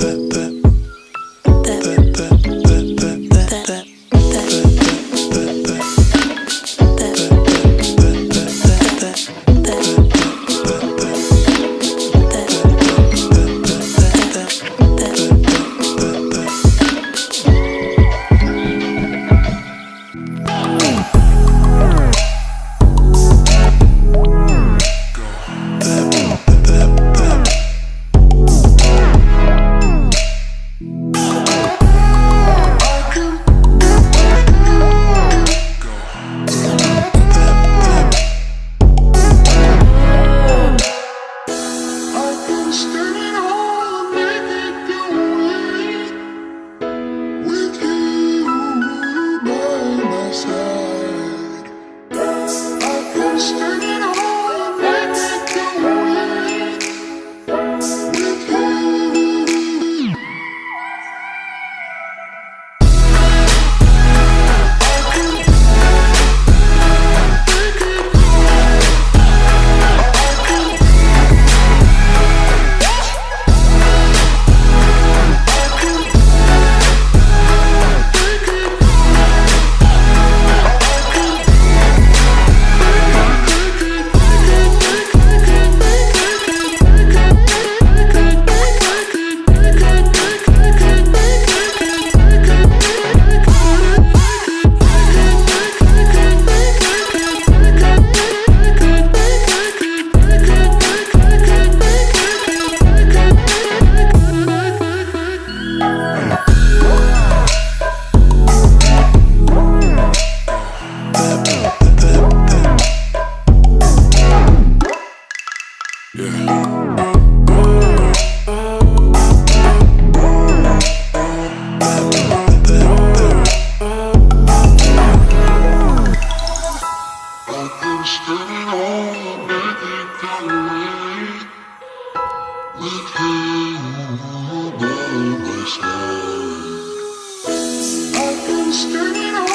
that, that. monster. I've been standing